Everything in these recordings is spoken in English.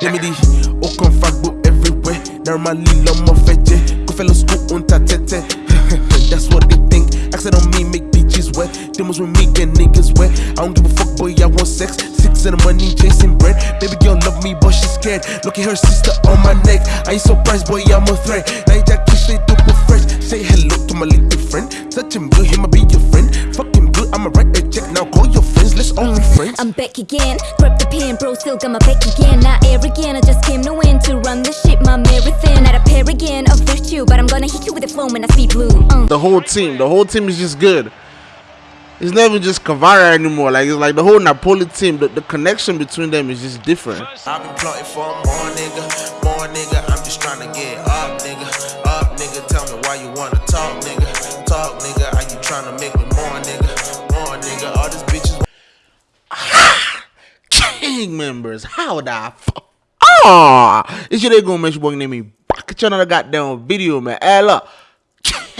Gemini, aucun fuckbook everywhere. Normally, l'homme fait Go fellow school unta tete. That's what they think. Accent on me, make bitches wet. Demos with me, get niggas wet. I don't give a fuck, boy, I want sex. Six and the money, chasing bread. Baby girl love me, but she's scared. Look at her sister on my neck. I ain't surprised, boy, I'm a threat. Now just kiss it super fresh. Say hello to my little friend. Touch him good, him, I be your friend. Fuck let's only friends. I'm back again. Grab the pen, bro, still got my back again. Not arrogant, I just came to win. To run the shit, my marathon. Not a paragon of virtue, but I'm gonna hit you with a flow when I speak blue. Uh. The whole team, the whole team is just good. It's not even just Kvara anymore. Like it's like the whole Napoli team. The, the connection between them is just different. How the fuck? Ah, it's your day gonna make sure boy name me back at you another goddamn video, man. Hey, look.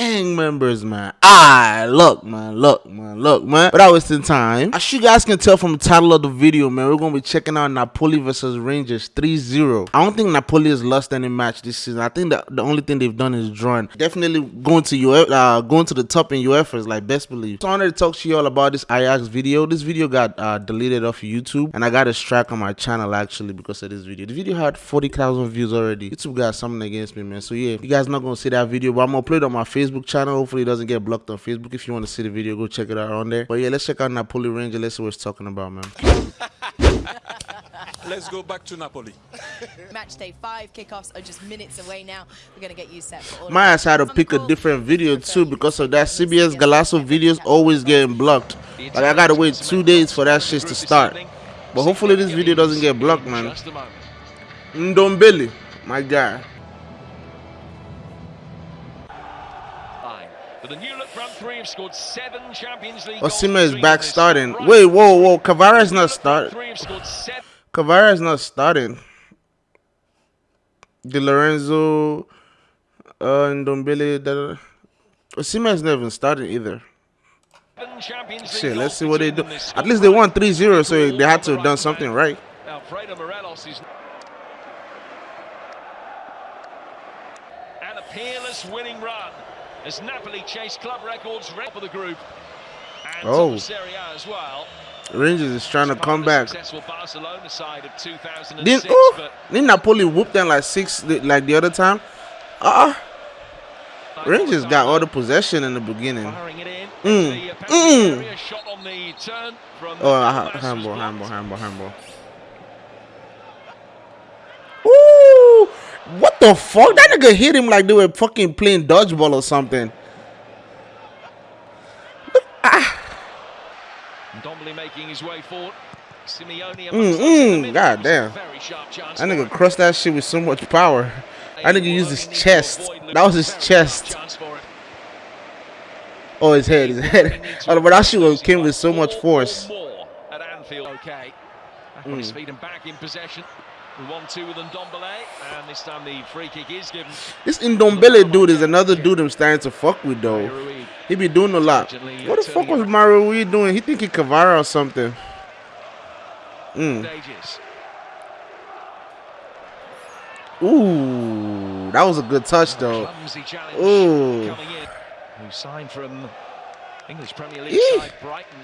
Gang members, man. Ah, look, man, look, man, look, man. But Without wasting time, as you guys can tell from the title of the video, man, we're gonna be checking out Napoli versus Rangers 3-0. I don't think Napoli has lost any match this season. I think that the only thing they've done is drawn. Definitely going to your uh, going to the top in UEFA is like best believe. So I wanted to talk to you all about this Ajax video. This video got uh, deleted off YouTube, and I got a strike on my channel actually because of this video. The video had 40,000 views already. YouTube got something against me, man. So yeah, you guys not gonna see that video, but I'm gonna play it on my Facebook channel. Hopefully, it doesn't get blocked on Facebook. If you want to see the video, go check it out on there. But yeah, let's check out Napoli Ranger. Let's see what it's talking about, man. Let's go back to Napoli. Match day five kickoffs are just minutes away now. We're gonna get you set for all. My ass had to pick a different video too because of that CBS CBS Golazo videos always getting blocked. Like I gotta wait two days for that shit to start. But hopefully this video doesn't get blocked, man. Ndombele, my guy. The new look front three have scored seven Champions League Osimhen is back starting. Wait, whoa, whoa, Kvara is not new look front starting. Three have scored seven. Kvara is not starting. Di Lorenzo, uh, da- Osimhen is not even starting either. Shit, let's see what they do. between them this At least they won 3-0, so they had to have done something right. Alfredo Morelos is and a peerless winning run as Napoli chase club records right for the group. And Oh. Serie A as well. Rangers is trying to come back. Successful Barcelona side of 2006, Didn't, didn't Napoli whoop them like six like the other time? Uh Rangers got all the possession in the beginning. Mm, mm. area shot on the turn from Oh, uh, handball, handball, handball, handball. Ooh, what the fuck? That nigga hit him like they were fucking playing dodgeball or something. Ndombele making his way forward. Simeone Mm, amongst those in the mm. God It was a damn. very sharp chance That nigga crushed that shit with so much power. That nigga used his only need to chest. That was his chest. sharp chance for him. Oh, his head, his head. Oh, but that shit came with so much force. Anfield. Okay. Mm. his feet and back in possession. The one-two with Ndombele, and this time the free kick is given. This Ndombele dude is another dude I'm starting to fuck with though. He be doing a lot. What the fuck was Mario Rui doing? He think he Kvara or something. Mm. Ooh, that was a good touch though. Ooh. Who signed from English Premier League side Brighton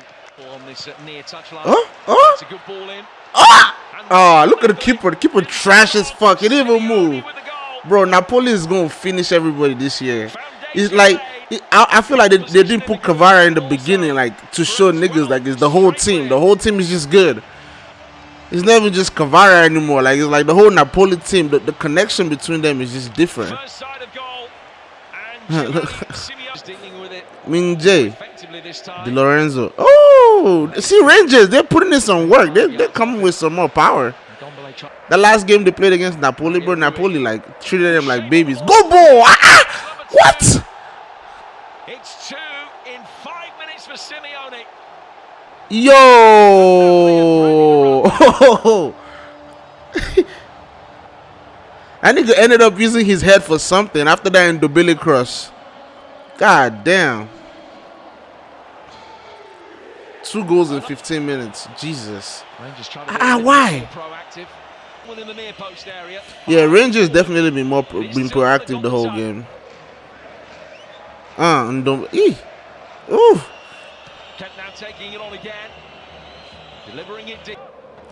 on this near touchline. Huh? Huh? It's a good ball in. Ah! Oh, look at the keeper. The keeper trash as fuck. He didn't even move. Bro, Napoli is gonna finish everybody this year. It's like it, I, I feel like they, they didn't put Kvara in the beginning, like to show niggas like it's the whole team. The whole team is just good. It's not even just Kvara anymore. Like it's like the whole Napoli team. The, the connection between them is just different. effectively this time. Di Lorenzo. Oh, see Rangers. They're putting in some work. They they're coming with some more power. The last game they played against Napoli, bro, Napoli like treated them like babies. Go ball! Ah, ah! What? It's two in five minutes for Simeone. Yo! that nigga ended up using his head for something after that in the Billy cross. God damn. Two goals in 15 minutes. Jesus. Ah, why? proactive. One in the near post area. Yeah, Rangers definitely been more pro- been proactive the whole game. Uh, and don't. Eeh. Ooh. Kent now taking it on again. Delivering it.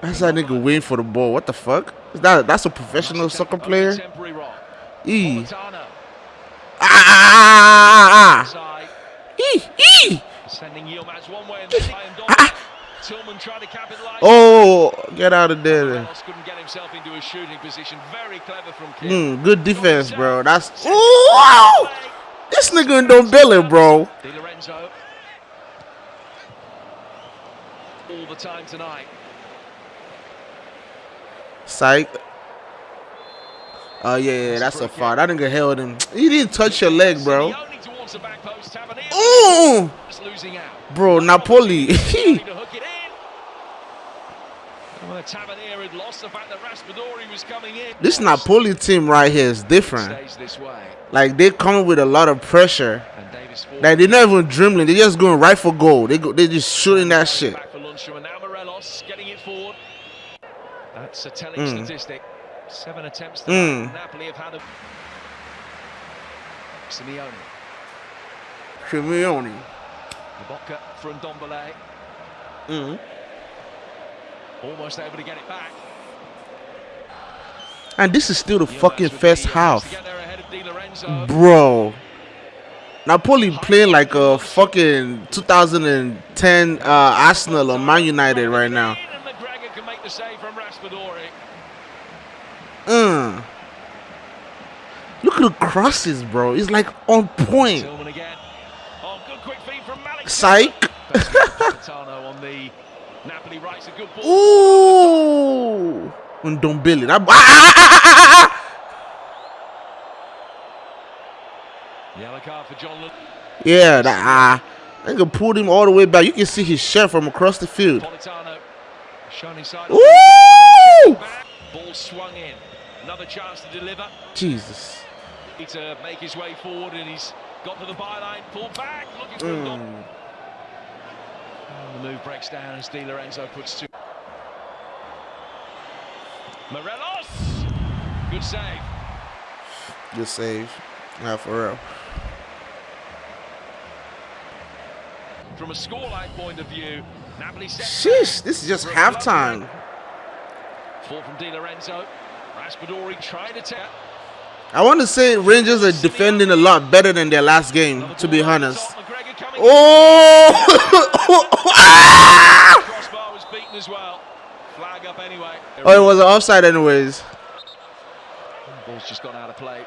That's that nigga waiting for the ball. What the fuck? That that's a professional soccer player? E. Ah, ah, ah, ah, ah. E. E. Tried to capitalise. Oh, get out of there. Mm, good defense, bro. That's. Ooh, wow. This nigga don't bill it, bro. All the time tonight. Psych. Oh yeah, yeah, that's a foul. That nigga held him. He didn't touch your leg, bro. Simeone towards the back post. Tavernier Ooh, just losing out. bro, Napoli. Trying to hook it in. Well, Tavernier had lost the fact that Raspadori was coming this Napoli team right here is different. Stays this way. Like they coming with a lot of pressure. And Davis forward. Like they're not even dribbling. They're just going right for goal. They go. They just shooting that shit. That's a telling Mm. statistic. Seven attempts to Mm. Napoli have had a Simeone. Simeone. Ibaka from Ndombele. Mm. Almost able to get it back. And this is still the fucking first half, to get there ahead of Di Lorenzo. bro. Napoli playing like a fucking 2010 uh, Arsenal or Man United right now. And McGregor can make the save from Raspadori. Mm. Look at the crosses, bro. It's like on point. Oh, good quick feed from Malik. Psych. Politano on the Napoli rights a good ball. Ooh. And don't. Ah, ah, ah, ah, ah, ah. Yellow card for John Lund. Yeah, that ah. Nigga pulled him all the way back. You can see his shirt from across the field. Politano shining side. Ooh. Ball swung in. Another chance to deliver. Jesus. To make his way forward, and he's got to the byline. Pulled back. Looking for a. Mm. The move breaks down as Di Lorenzo puts two. Morelos. Good save. Good save. Yeah, for real. From a scoreline point of view, Napoli set. Sheesh, this is just halftime. Fall from Di Lorenzo. Raspadori trying to tap. I want to say Rangers are defending a lot better than their last game, to be honest. Oh! Crossbar was beaten as well. Flag up anyway. oh, it was an offside anyways. Ball's just gone out of play.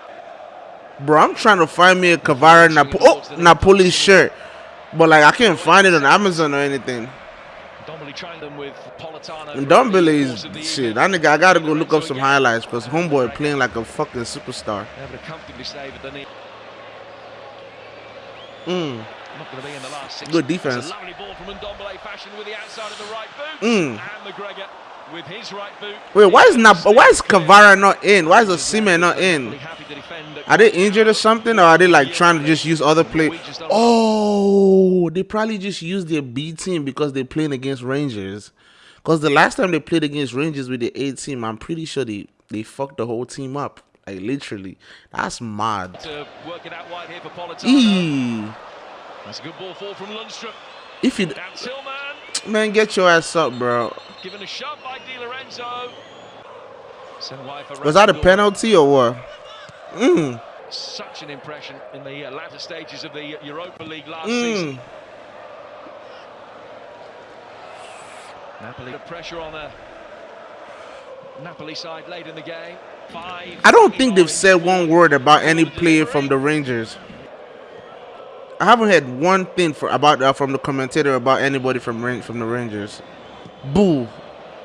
Bro, I'm trying to find me a Kvara oh, Napoli shirt. But like I can't find it on Amazon or anything. Trying them with Politano. And for the Ndombele course of the is shit. That nigga, I gotta go look up some highlights because homeboy playing like a fucking superstar. Able to comfortably save at the knee. Mm. Not going to be in the last six. Good defense. A lovely ball from Ndombele fashion with the outside of the right boot. And McGregor with his right boot. Wait, why is why is Kvara not in? Why is Osimhen not in? Really happy to defend. Are they injured or something, or are they like trying to just use other play? Oh, they probably just use their B team because they're playing against Rangers. Because the last time they played against Rangers with the A team, I'm pretty sure they they fucked the whole team up. Like literally, that's mad. To work it out wide here for Politano. Eee. That's a good ball fall from Lundstram. If you man, get your ass up, bro. Given a shot by Di Lorenzo. Sent wide for Was that a penalty or what? Mm. Such an impression in the uh, latter stages of the Europa League last Mm. season. Napoli pressure on the Napoli side late in the game. Five. I don't think they've said one word about any player from the Rangers. I haven't heard one thing for about uh, from the commentator about anybody from from the Rangers. Boo!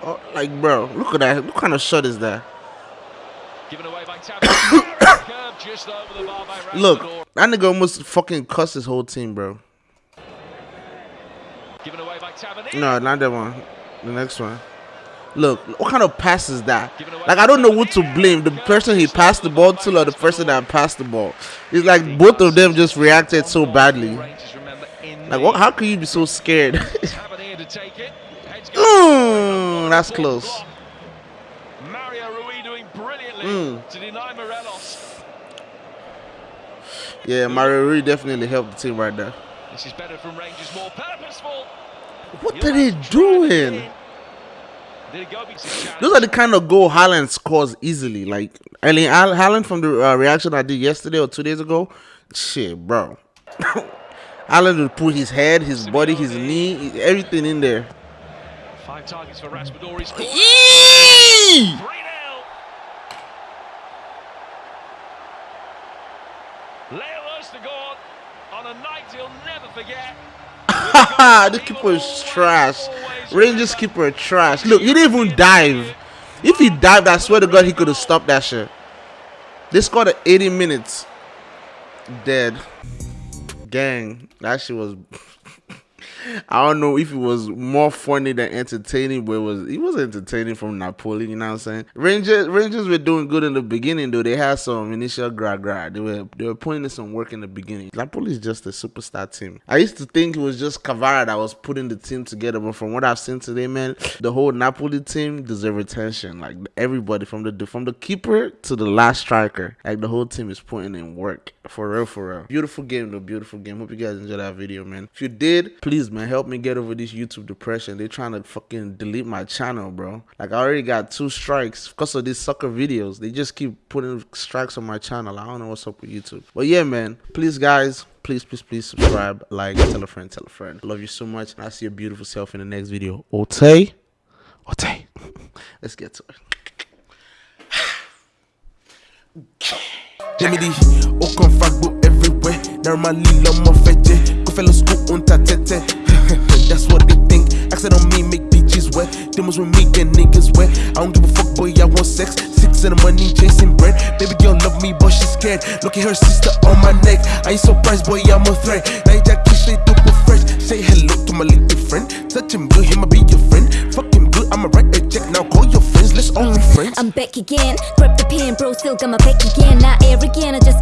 Oh, like, bro, look at that. What kind of shot is that? Given away by Tavernier. Curve just over the bar by Look, that nigga almost fucking cussed his whole team, bro. Given away by Tavernier. No, not that one. The next one. Look, what kind of pass is that? Like, I don't know what to blame. The person he passed the ball to or the person that passed the ball. It's like both of them just reacted so badly. Rangers, remember, in Like, what? How can you be so scared? Mm, that's close. Mario brilliantly Mm. to deny Morelos. Yeah, Mario Rui definitely helped the team right there. This is better from Rangers, more purposeful. What are they have to try it doing? Did it go because. Those are the kind of goal Haaland scores easily. Like Erling Haal- Haaland from the uh, reaction I did yesterday or two days ago. Shit, bro. Haaland would put his head, his body, his knee, everything in there. Five targets for Raspadori. He's scored. Yee! 3 0. Leo Østigård on a night he'll never forget. the keeper is trash. Rangers keeper trash. Look, he didn't even dive. If he dived, I swear to God, he could have stopped that shit. They scored at 80 minutes. Dead. Gang, that shit was. I don't know if it was more funny than entertaining, but it was it was entertaining from Napoli. You know what I'm saying? Rangers Rangers were doing good in the beginning, though. They had some initial gra gra. They were they were putting in some work in the beginning. Napoli is just a superstar team. I used to think it was just Kvara that was putting the team together, but from what I've seen today, man, the whole Napoli team deserve attention. Like everybody from the from the keeper to the last striker, like the whole team is putting in work for real, for real. Beautiful game, though. Beautiful game. Hope you guys enjoyed that video, man. If you did, please, man, help me get over this YouTube depression. They're trying to fucking delete my channel, bro. Like I already got two strikes because of these sucker videos. They just keep putting strikes on my channel. I don't know what's up with YouTube. But yeah, man. Please, guys. Please, please, please subscribe, like, tell a friend, tell a friend. Love you so much. And I'll see your beautiful self in the next video. Ote. Ote. Let's get to it. Normally on That's what they think. Accent on me make bitches wet. Demons with me get niggas wet. I don't give a fuck boy I want sex. Six and the money chasing bread. Baby girl love me but she scared. Look at her sister on my neck. I ain't surprised boy I'm a threat. Now you just kiss straight up fresh. Say hello to my little friend. Touch him good him I be your friend. Fuck him good I'ma write a check. Now call your friends Let's only friends. I'm back again, grab the pen, bro, still got my back again. Not arrogant, I just